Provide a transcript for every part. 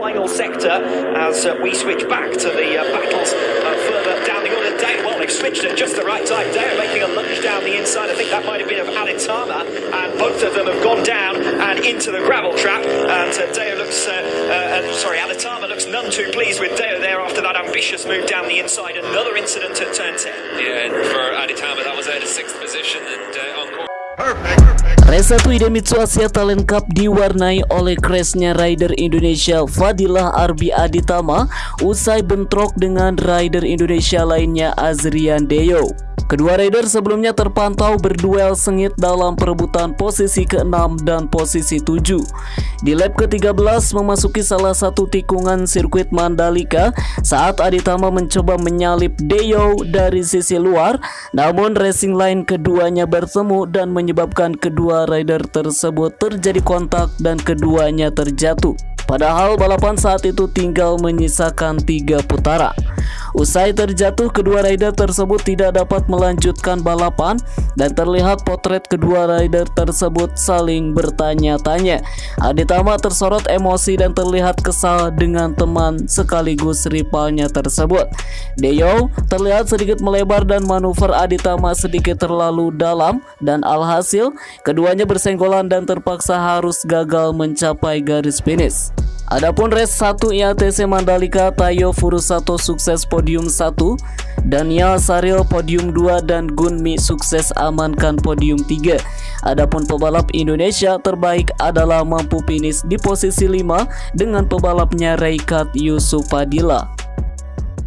final sector as uh, we switch back to the uh, battles uh, further down the order. Dale, well, they've switched at just the right time. Dale making a lunge down the inside. I think that might have been of Aditama, and both of them have gone down and into the gravel trap. And uh, looks, uh, uh, sorry, Aditama looks none too pleased with Deo there after that ambitious move down the inside. Another incident at turn 10. Yeah, and for Aditama, that was out of sixth position and uh, on course. 1 Idemitsu Asia Talent Cup diwarnai oleh crashnya rider Indonesia Fadilah Arbi Aditama usai bentrok dengan rider Indonesia lainnya Azrian Deo. Kedua rider sebelumnya terpantau berduel sengit dalam perebutan posisi ke-6 dan posisi 7. Di lap ke-13 memasuki salah satu tikungan sirkuit Mandalika saat Aditama mencoba menyalip Deo dari sisi luar, namun racing line keduanya bertemu dan menyebabkan kedua rider tersebut terjadi kontak dan keduanya terjatuh. Padahal balapan saat itu tinggal menyisakan tiga putaran. Usai terjatuh, kedua rider tersebut tidak dapat melanjutkan balapan dan terlihat potret kedua rider tersebut saling bertanya-tanya. Aditama tersorot emosi dan terlihat kesal dengan teman sekaligus rivalnya tersebut. Deo terlihat sedikit melebar dan manuver Aditama sedikit terlalu dalam dan alhasil keduanya bersenggolan dan terpaksa harus gagal mencapai garis finish. Adapun race 1 IATC Mandalika Tayo Furusato sukses podium 1 Daniel Saril podium 2 dan Gunmi sukses amankan podium 3 Adapun pebalap Indonesia terbaik adalah mampu finish di posisi 5 dengan pebalapnya Reikat Yusupadila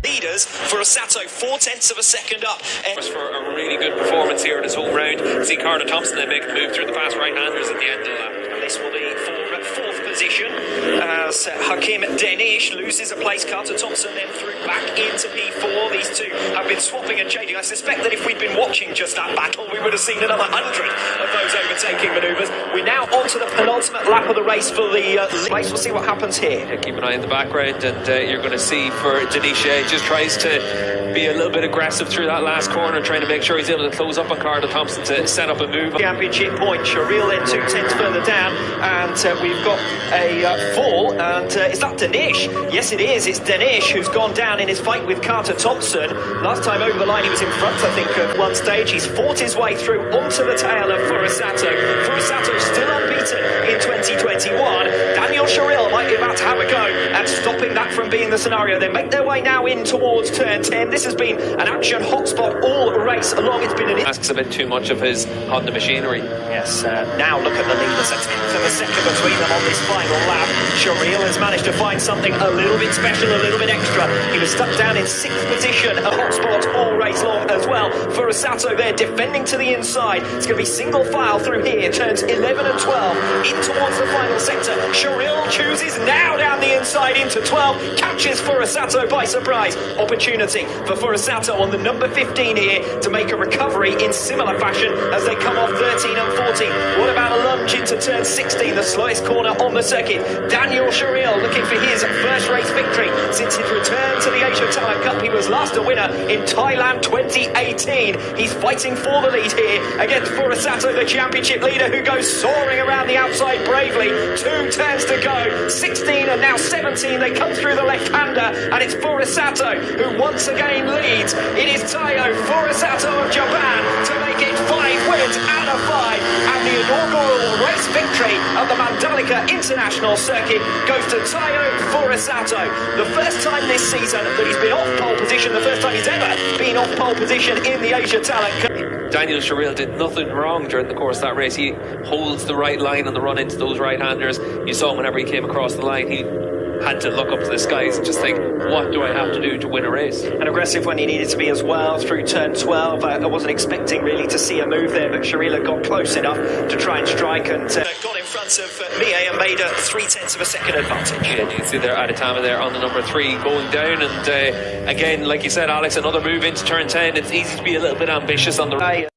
leaders for Osato, four tenths of a second up. For a really good performance here in his home round. See Carter Thompson then make the move through the fast right-handers at the end of the lap. And this will be position as Hakim Danish loses a place. Carter Thompson then through back into P4. These two have been swapping and changing. I suspect that if we'd been watching just that battle, we would have seen another hundred of those overtaking manoeuvres. We're now on to the penultimate lap of the race for the uh, race. We'll see what happens here. Yeah, keep an eye in the background, and uh, you're going to see for Denisha, just tries to be a little bit aggressive through that last corner, trying to make sure he's able to close up on Carter Thompson to set up a move. Championship point. Shahril then two tenths further down, and uh, we've got a uh, fall. And uh, is that Danish? Yes, it is. It's Danish who's gone down in his fight with Carter Thompson. Last time over the line, he was in front, I think, at one stage. He's fought his way through onto the tail of Furusato. The scenario. They make their way now in towards turn 10. This has been an action hotspot all race along. It's been an asks a bit too much of his Honda machinery. Yes, uh, now look at the leaders. A tenth of a second between them on this final lap. Shahril has managed to find something a little bit special, a little bit extra. He was stuck down in sixth position, a hotspot all race long as well. Furusato there, defending to the inside. It's going to be single file through here. Turns 11 and 12 in towards the final sector. Shahril chooses now down the inside into 12. Catches Furusato by surprise. Opportunity for Furusato on the number 15 here to make a recovery in similar fashion as they come off 13 and 14. What about a lunge into turn 16, the slowest corner on the circuit? Danial Shahril looking for his first race victory since his return to the Asia Talent Cup. He was last a winner in Thailand 2018. He's fighting for the lead here against Furusato, the championship leader, who goes soaring around the outside bravely. Two turns to go. 16 and now 17. They come through the left-hander, and it's Furusato who once again leads. It is Taiyo Furusato of Japan to make it five wins out of five, and the inaugural race victory of the Mandalika International Circuit goes to Taiyo Furusato. The first time this season that he's been off pole position, the first time he's ever been off pole position in the Asia Talent Cup. Danial Shahril did nothing wrong during the course of that race. He holds the right line on the run into those right-handers. You saw him whenever he came across the line, he had to look up to the skies and just think, what do I have to do to win a race? And aggressive when he needed to be as well through turn 12. I, I wasn't expecting really to see a move there, but Sharila got close enough to try and strike and uh, got in front of uh, Mie and made a three tenths of a second advantage. Yeah, you can see there Aditama there on the number three going down. And uh, again, like you said, Alex, another move into turn 10. It's easy to be a little bit ambitious on the right.